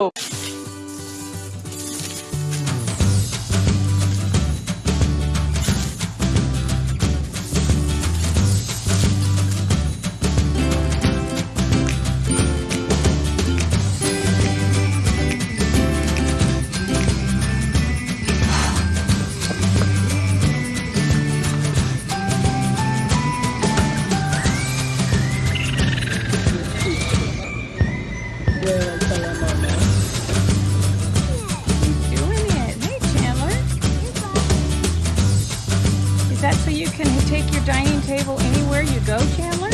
doing Is that so you can take your dining table anywhere you go, Chandler?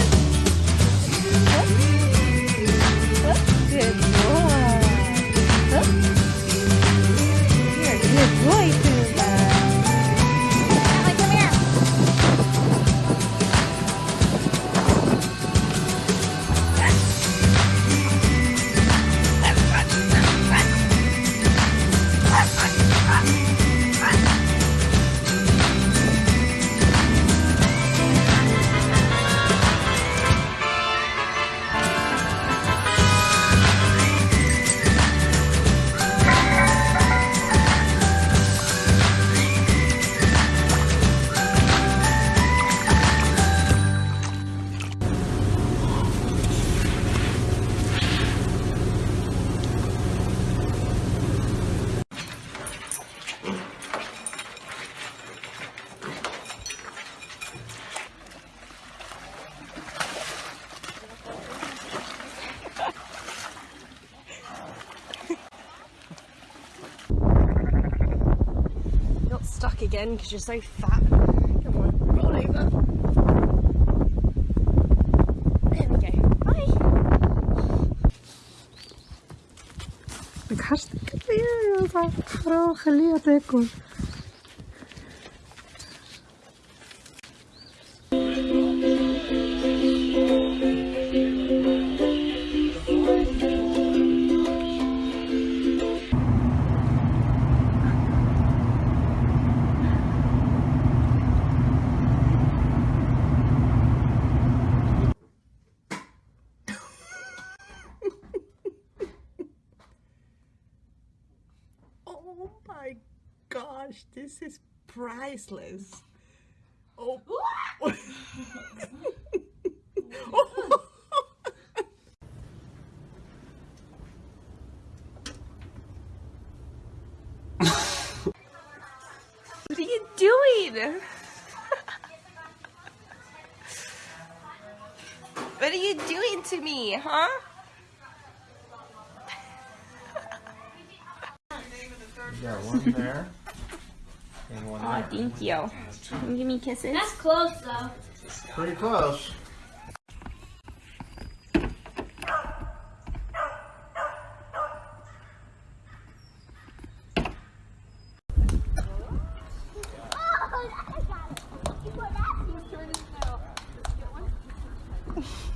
Stuck again because you're so fat. Come on, roll over. There we go. Bye. hartstikke leer. Vooral geleerd, hè, Koen. Oh my gosh, this is priceless. Oh. What are you doing? what are you doing to me, huh? Got one there. And one Aw, there. thank you. Can you give me kisses? That's close though. Pretty close. Oh,